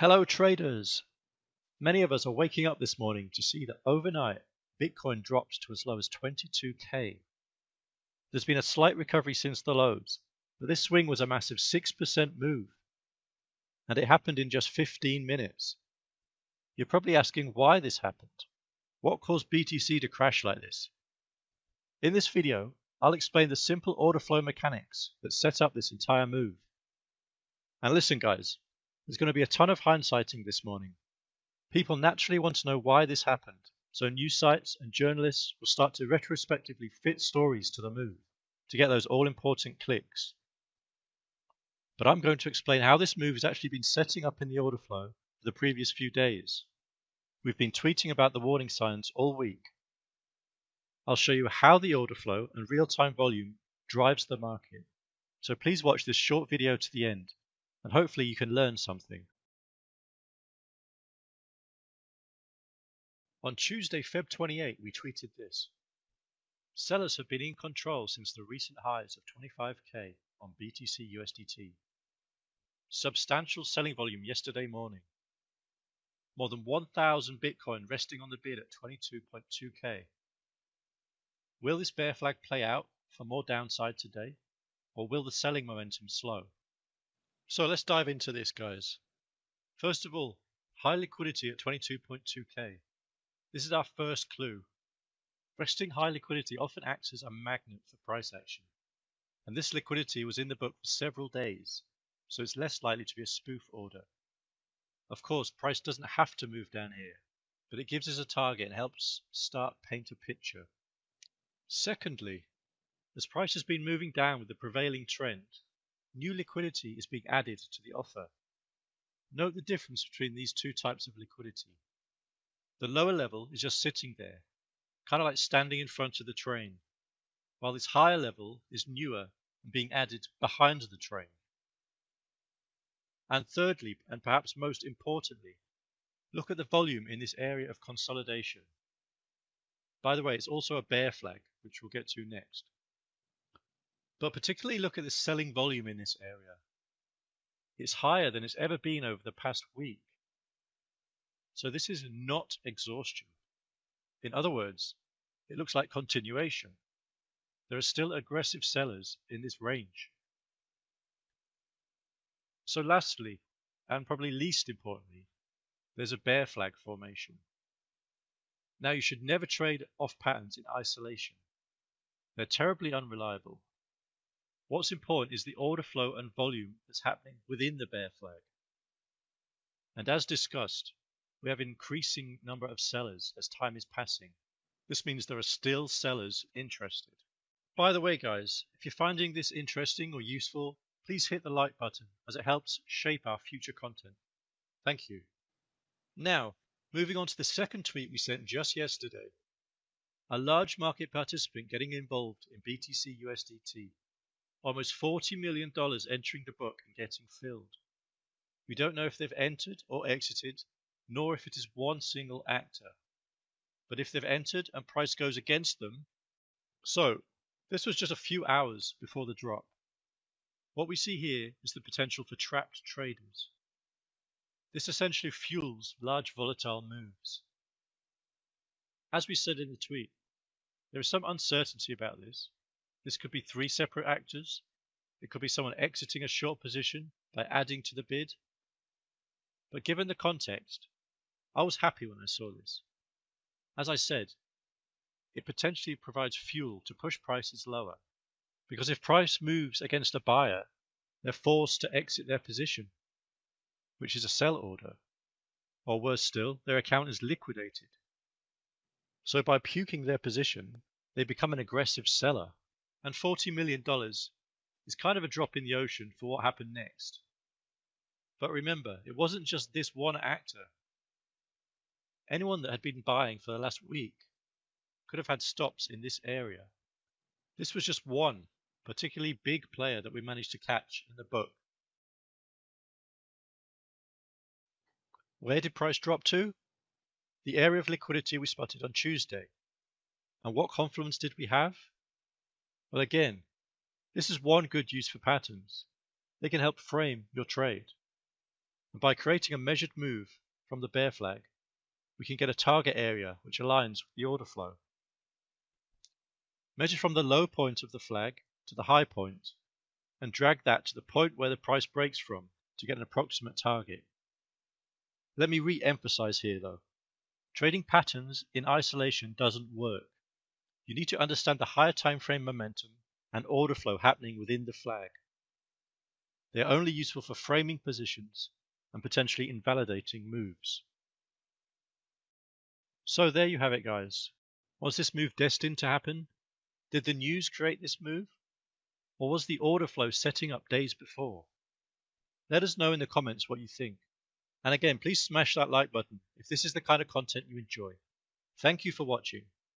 Hello traders! Many of us are waking up this morning to see that overnight Bitcoin dropped to as low as 22k. There's been a slight recovery since the lows, but this swing was a massive 6% move. And it happened in just 15 minutes. You're probably asking why this happened. What caused BTC to crash like this? In this video, I'll explain the simple order flow mechanics that set up this entire move. And listen guys, there's going to be a ton of hindsighting this morning. People naturally want to know why this happened, so news sites and journalists will start to retrospectively fit stories to the move to get those all important clicks. But I'm going to explain how this move has actually been setting up in the order flow for the previous few days. We've been tweeting about the warning signs all week. I'll show you how the order flow and real-time volume drives the market. So please watch this short video to the end and hopefully you can learn something. On Tuesday, Feb 28, we tweeted this. Sellers have been in control since the recent highs of 25k on BTC USDT. Substantial selling volume yesterday morning. More than 1,000 Bitcoin resting on the bid at 22.2k. Will this bear flag play out for more downside today, or will the selling momentum slow? So let's dive into this, guys. First of all, high liquidity at 22.2k. This is our first clue. Resting high liquidity often acts as a magnet for price action. And this liquidity was in the book for several days, so it's less likely to be a spoof order. Of course, price doesn't have to move down here, but it gives us a target and helps start paint a picture. Secondly, as price has been moving down with the prevailing trend, new liquidity is being added to the offer. Note the difference between these two types of liquidity. The lower level is just sitting there, kind of like standing in front of the train, while this higher level is newer and being added behind the train. And thirdly, and perhaps most importantly, look at the volume in this area of consolidation. By the way, it's also a bear flag, which we'll get to next. But particularly look at the selling volume in this area. It's higher than it's ever been over the past week. So this is not exhaustion. In other words, it looks like continuation. There are still aggressive sellers in this range. So lastly, and probably least importantly, there's a bear flag formation. Now you should never trade off patterns in isolation. They're terribly unreliable What's important is the order flow and volume that's happening within the bear flag. And as discussed, we have increasing number of sellers as time is passing. This means there are still sellers interested. By the way, guys, if you're finding this interesting or useful, please hit the like button as it helps shape our future content. Thank you. Now, moving on to the second tweet we sent just yesterday. A large market participant getting involved in BTC USDT almost $40 million entering the book and getting filled. We don't know if they've entered or exited, nor if it is one single actor. But if they've entered and price goes against them, so this was just a few hours before the drop. What we see here is the potential for trapped traders. This essentially fuels large volatile moves. As we said in the tweet, there is some uncertainty about this, this could be three separate actors. It could be someone exiting a short position by adding to the bid. But given the context, I was happy when I saw this. As I said, it potentially provides fuel to push prices lower. Because if price moves against a buyer, they're forced to exit their position, which is a sell order. Or worse still, their account is liquidated. So by puking their position, they become an aggressive seller and $40 million is kind of a drop in the ocean for what happened next. But remember, it wasn't just this one actor. Anyone that had been buying for the last week could have had stops in this area. This was just one particularly big player that we managed to catch in the book. Where did price drop to? The area of liquidity we spotted on Tuesday. And what confluence did we have? Well, again, this is one good use for patterns. They can help frame your trade. And by creating a measured move from the bear flag, we can get a target area which aligns with the order flow. Measure from the low point of the flag to the high point and drag that to the point where the price breaks from to get an approximate target. Let me re-emphasize here though. Trading patterns in isolation doesn't work. You need to understand the higher time frame momentum and order flow happening within the flag. They are only useful for framing positions and potentially invalidating moves. So there you have it guys. Was this move destined to happen? Did the news create this move? Or was the order flow setting up days before? Let us know in the comments what you think. And again, please smash that like button if this is the kind of content you enjoy. Thank you for watching.